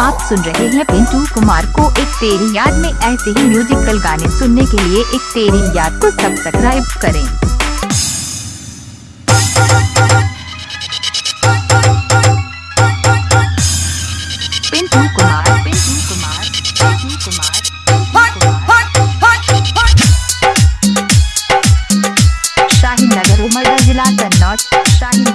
आप सुन रहे हैं पिंटू कुमार को एक तेरी याद में ऐसे ही म्यूजिकल गाने सुनने के लिए एक तेरी याद को सब्सक्राइब करें। पिंटू कुमार पिंटू कुमार पिंटू कुमार शाहीन नगर उमरगा जिला कन्नौज। शाहीन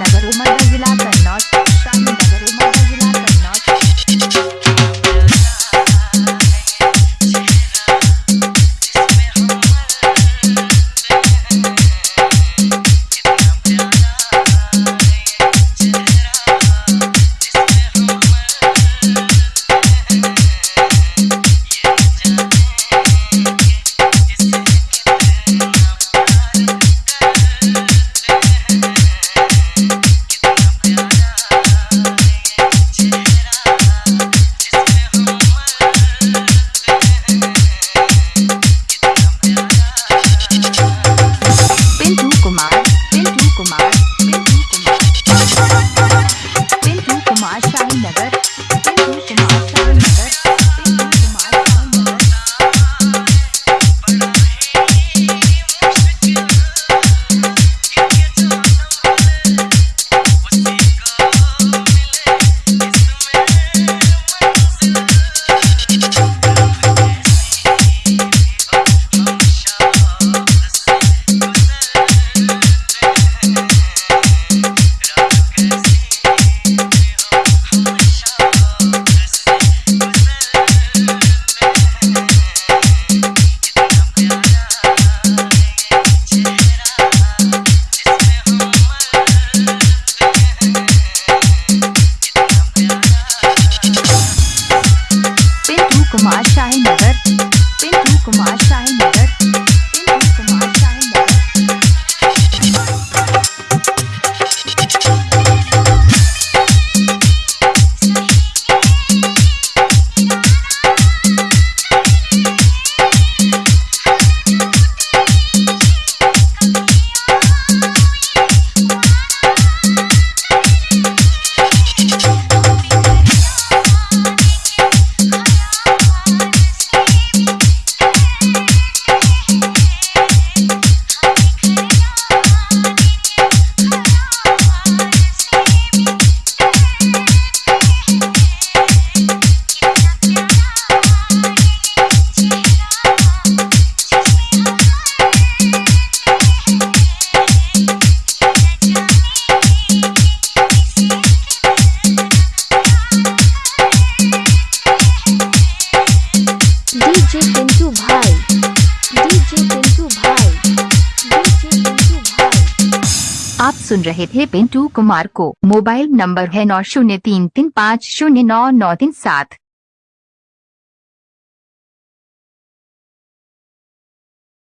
आप सुन रहे थे पिंटू कुमार को। मोबाइल नंबर है नौ शून्य तीन तीन पाँच शून्य नौ नौ तीन सात।